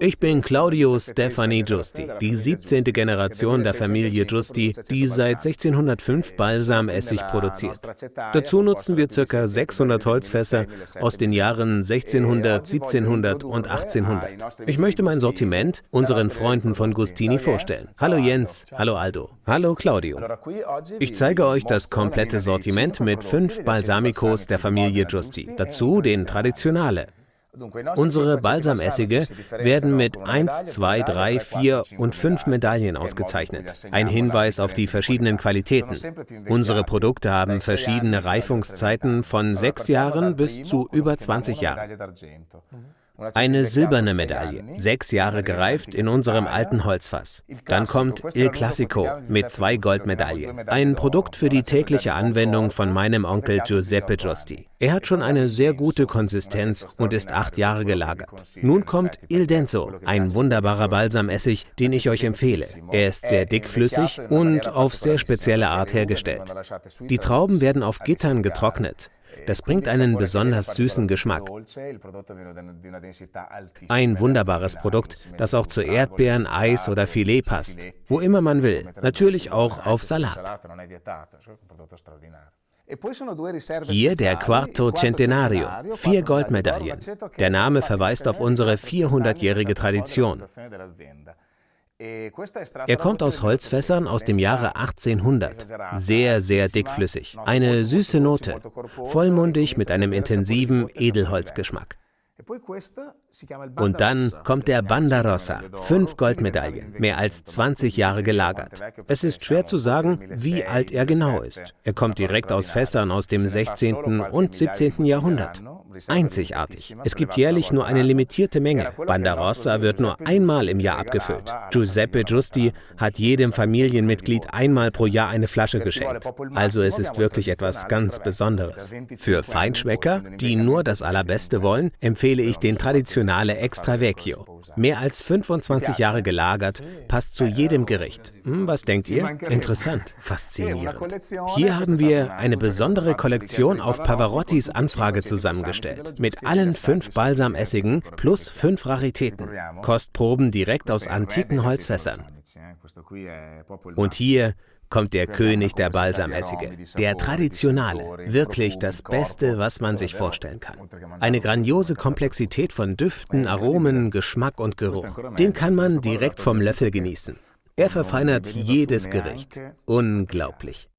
Ich bin Claudio Stefani Giusti, die 17. Generation der Familie Giusti, die seit 1605 Balsamessig produziert. Dazu nutzen wir ca. 600 Holzfässer aus den Jahren 1600, 1700 und 1800. Ich möchte mein Sortiment unseren Freunden von Gustini vorstellen. Hallo Jens, hallo Aldo, hallo Claudio. Ich zeige euch das komplette Sortiment mit fünf Balsamicos der Familie Giusti, dazu den Traditionale. Unsere Balsamessige werden mit 1, 2, 3, 4 und 5 Medaillen ausgezeichnet. Ein Hinweis auf die verschiedenen Qualitäten. Unsere Produkte haben verschiedene Reifungszeiten von 6 Jahren bis zu über 20 Jahren. Eine silberne Medaille, sechs Jahre gereift in unserem alten Holzfass. Dann kommt Il Classico mit zwei Goldmedaillen. Ein Produkt für die tägliche Anwendung von meinem Onkel Giuseppe Giusti. Er hat schon eine sehr gute Konsistenz und ist acht Jahre gelagert. Nun kommt Il Denso, ein wunderbarer Balsamessig, den ich euch empfehle. Er ist sehr dickflüssig und auf sehr spezielle Art hergestellt. Die Trauben werden auf Gittern getrocknet. Das bringt einen besonders süßen Geschmack. Ein wunderbares Produkt, das auch zu Erdbeeren, Eis oder Filet passt, wo immer man will, natürlich auch auf Salat. Hier der Quarto Centenario, vier Goldmedaillen. Der Name verweist auf unsere 400-jährige Tradition. Er kommt aus Holzfässern aus dem Jahre 1800, sehr, sehr dickflüssig, eine süße Note, vollmundig mit einem intensiven Edelholzgeschmack. Und dann kommt der Bandarossa, fünf Goldmedaillen, mehr als 20 Jahre gelagert. Es ist schwer zu sagen, wie alt er genau ist. Er kommt direkt aus Fässern aus dem 16. und 17. Jahrhundert. Einzigartig. Es gibt jährlich nur eine limitierte Menge. Bandarossa wird nur einmal im Jahr abgefüllt. Giuseppe Giusti hat jedem Familienmitglied einmal pro Jahr eine Flasche geschenkt. Also es ist wirklich etwas ganz Besonderes. Für Feinschmecker, die nur das Allerbeste wollen, empfehle ich den Traditionale Extra Vecchio. Mehr als 25 Jahre gelagert, passt zu jedem Gericht. Hm, was denkt ihr? Interessant, faszinierend. Hier haben wir eine besondere Kollektion auf Pavarottis Anfrage zusammengestellt. Mit allen fünf Balsamessigen plus fünf Raritäten. Kostproben direkt aus antiken Holzfässern. Und hier kommt der König der Balsamessige, der traditionale, wirklich das Beste, was man sich vorstellen kann. Eine grandiose Komplexität von Düften, Aromen, Geschmack und Geruch. Den kann man direkt vom Löffel genießen. Er verfeinert jedes Gericht. Unglaublich.